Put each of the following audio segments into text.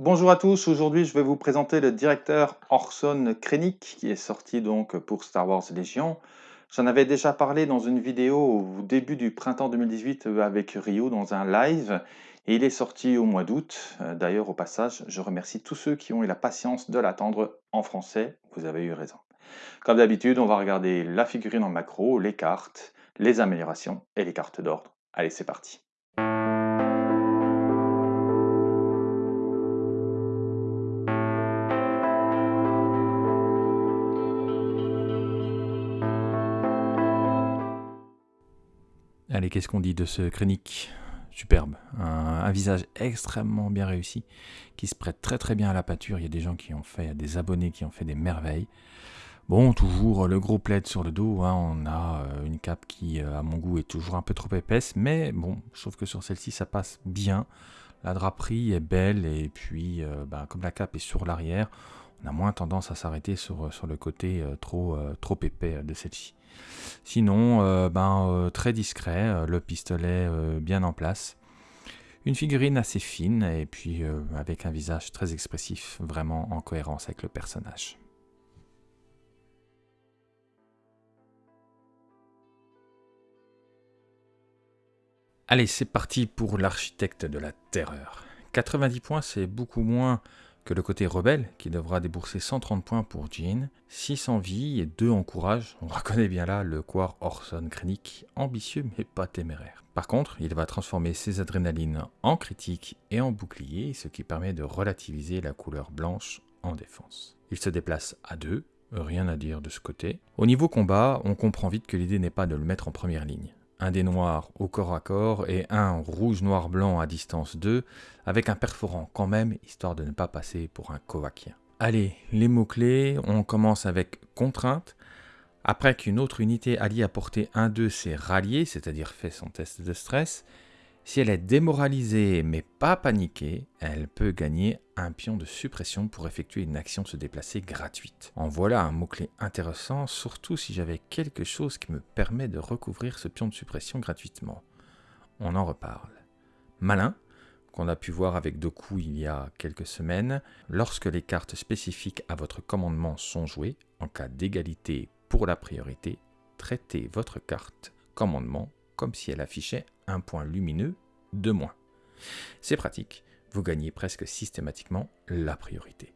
Bonjour à tous, aujourd'hui je vais vous présenter le directeur Orson Krennic qui est sorti donc pour Star Wars Légion. J'en avais déjà parlé dans une vidéo au début du printemps 2018 avec Rio dans un live et il est sorti au mois d'août. D'ailleurs au passage je remercie tous ceux qui ont eu la patience de l'attendre en français, vous avez eu raison. Comme d'habitude on va regarder la figurine en macro, les cartes, les améliorations et les cartes d'ordre. Allez c'est parti Allez, qu'est-ce qu'on dit de ce Krennic Superbe, un, visage extrêmement bien réussi, qui se prête très très bien à la pâture. Il y a des gens qui ont fait, des abonnés qui ont fait des merveilles. Bon, toujours le gros plaid sur le dos, hein. on a euh, une cape qui, euh, à mon goût, est toujours un peu trop épaisse, mais bon, je trouve que sur celle-ci, ça passe bien. La draperie est belle, et puis, euh, bah, comme la cape est sur l'arrière, on a moins tendance à s'arrêter sur, le côté trop épais de celle-ci. Sinon, euh, ben, euh, très discret, euh, le pistolet bien en place. Une figurine assez fine et puis avec un visage très expressif, vraiment en cohérence avec le personnage. Allez, c'est parti pour l'architecte de la terreur. 90 points, c'est beaucoup moins le côté rebelle, qui devra débourser 130 points pour Jean, 6 en vie et 2 en courage. On reconnaît bien là le Quar Orson Krennic, ambitieux mais pas téméraire. Par contre, il va transformer ses adrénalines en critique et en bouclier, ce qui permet de relativiser la couleur blanche en défense. Il se déplace à 2, rien à dire de ce côté. Au niveau combat, on comprend vite que l'idée n'est pas de le mettre en première ligne un des noirs au corps à corps et un rouge-noir-blanc à distance 2, avec un perforant quand même, histoire de ne pas passer pour un Kovakien. Allez, les mots-clés, on commence avec contrainte. Après qu'une autre unité alliée à portée 1-2 s'est ralliée, c'est-à-dire fait son test de stress, si elle est démoralisée mais pas paniquée, elle peut gagner un pion de suppression pour effectuer une action se déplacer gratuite. En voilà un mot-clé intéressant, surtout si j'avais quelque chose qui me permet de recouvrir ce pion de suppression gratuitement. On en reparle. Malin, qu'on a pu voir avec Doku il y a quelques semaines, lorsque les cartes spécifiques à votre commandement sont jouées, en cas d'égalité pour la priorité, traitez votre carte commandement comme si elle affichait un point lumineux de moins. C'est pratique, vous gagnez presque systématiquement la priorité.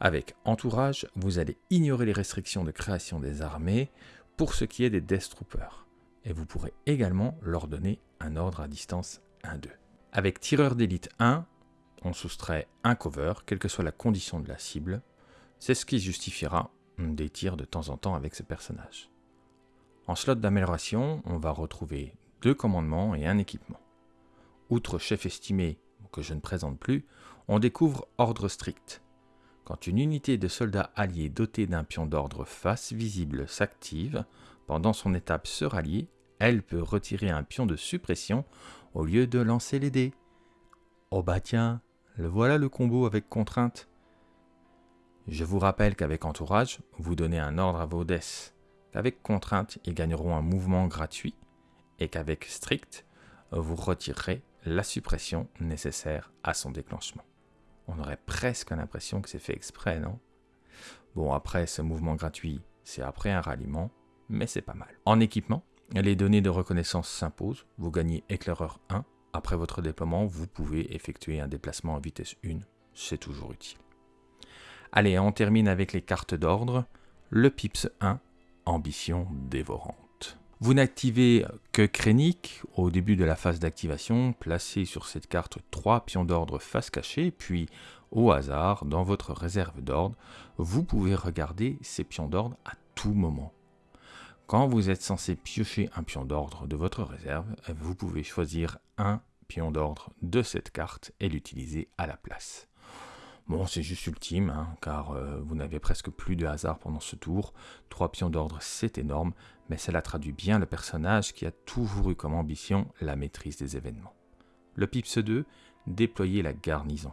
Avec Entourage, vous allez ignorer les restrictions de création des armées pour ce qui est des Death Troopers, et vous pourrez également leur donner un ordre à distance 1-2. Avec Tireur d'élite 1, on soustrait un cover, quelle que soit la condition de la cible. C'est ce qui justifiera des tirs de temps en temps avec ce personnage. En slot d'amélioration, on va retrouver deux commandements et un équipement. Outre chef estimé, que je ne présente plus, on découvre ordre strict. Quand une unité de soldats alliés dotée d'un pion d'ordre face visible s'active, pendant son étape se rallier, elle peut retirer un pion de suppression au lieu de lancer les dés. Oh bah tiens, le voilà le combo avec contrainte. Je vous rappelle qu'avec entourage, vous donnez un ordre à vos deaths. Avec contrainte, ils gagneront un mouvement gratuit et qu'avec strict, vous retirerez la suppression nécessaire à son déclenchement. On aurait presque l'impression que c'est fait exprès, non? Bon, après, ce mouvement gratuit, c'est après un ralliement, mais c'est pas mal. En équipement, les données de reconnaissance s'imposent. Vous gagnez éclaireur 1. Après votre déploiement, vous pouvez effectuer un déplacement en vitesse 1. C'est toujours utile. Allez, on termine avec les cartes d'ordre. Le PIPS 1, ambition dévorante. Vous n'activez que Krennic au début de la phase d'activation, placez sur cette carte trois pions d'ordre face cachée, puis au hasard, dans votre réserve d'ordre, vous pouvez regarder ces pions d'ordre à tout moment. Quand vous êtes censé piocher un pion d'ordre de votre réserve, vous pouvez choisir un pion d'ordre de cette carte et l'utiliser à la place. Bon, c'est juste ultime, hein, car euh, vous n'avez presque plus de hasard pendant ce tour. Trois pions d'ordre, c'est énorme, mais cela traduit bien le personnage qui a toujours eu comme ambition la maîtrise des événements. Le PIPS 2, déployer la garnison.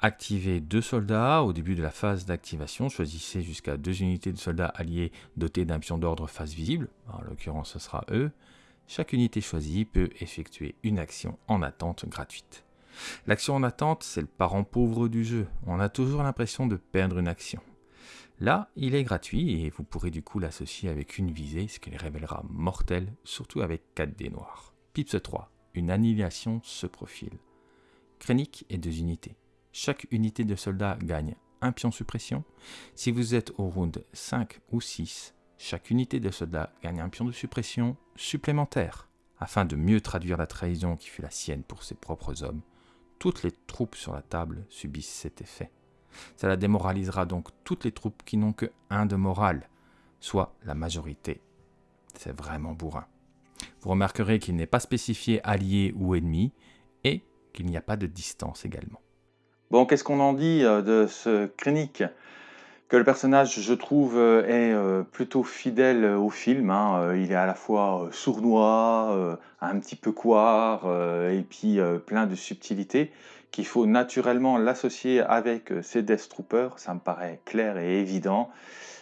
Activez deux soldats au début de la phase d'activation. Choisissez jusqu'à deux unités de soldats alliés dotés d'un pion d'ordre face visible. En l'occurrence, ce sera eux. Chaque unité choisie peut effectuer une action en attente gratuite. L'action en attente, c'est le parent pauvre du jeu. On a toujours l'impression de perdre une action. Là, il est gratuit et vous pourrez du coup l'associer avec une visée, ce qui les révélera mortel, surtout avec 4 dés noirs. Pips 3, une annihilation se profile. Krennic et deux unités. Chaque unité de soldat gagne un pion suppression. Si vous êtes au round 5 ou 6, chaque unité de soldat gagne un pion de suppression supplémentaire. Afin de mieux traduire la trahison qui fut la sienne pour ses propres hommes, toutes les troupes sur la table subissent cet effet. Cela démoralisera donc toutes les troupes qui n'ont que un de morale, soit la majorité. C'est vraiment bourrin. Vous remarquerez qu'il n'est pas spécifié allié ou ennemi, et qu'il n'y a pas de distance également. Bon, qu'est-ce qu'on en dit euh, de ce Krennic? Que le personnage, je trouve, euh, est euh, plutôt fidèle au film. hein. Il est à la fois sournois, un petit peu couard, et puis plein de subtilités, qu'il faut naturellement l'associer avec ses Death Troopers, ça me paraît clair et évident.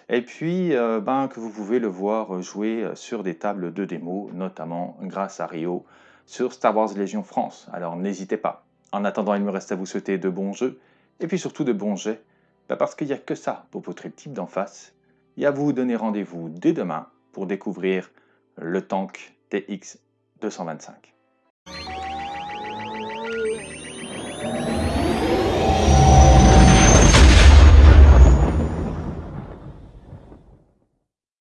Et puis, ben, que vous pouvez le voir jouer sur des tables de démo, notamment grâce à Rio sur Star Wars Légion France. Alors n'hésitez pas. En attendant, il me reste à vous souhaiter de bons jeux, et puis surtout de bons jets, pas parce qu'il n'y a que ça pour votre type d'en face. Et à vous donner rendez-vous dès demain pour découvrir le tank TX225.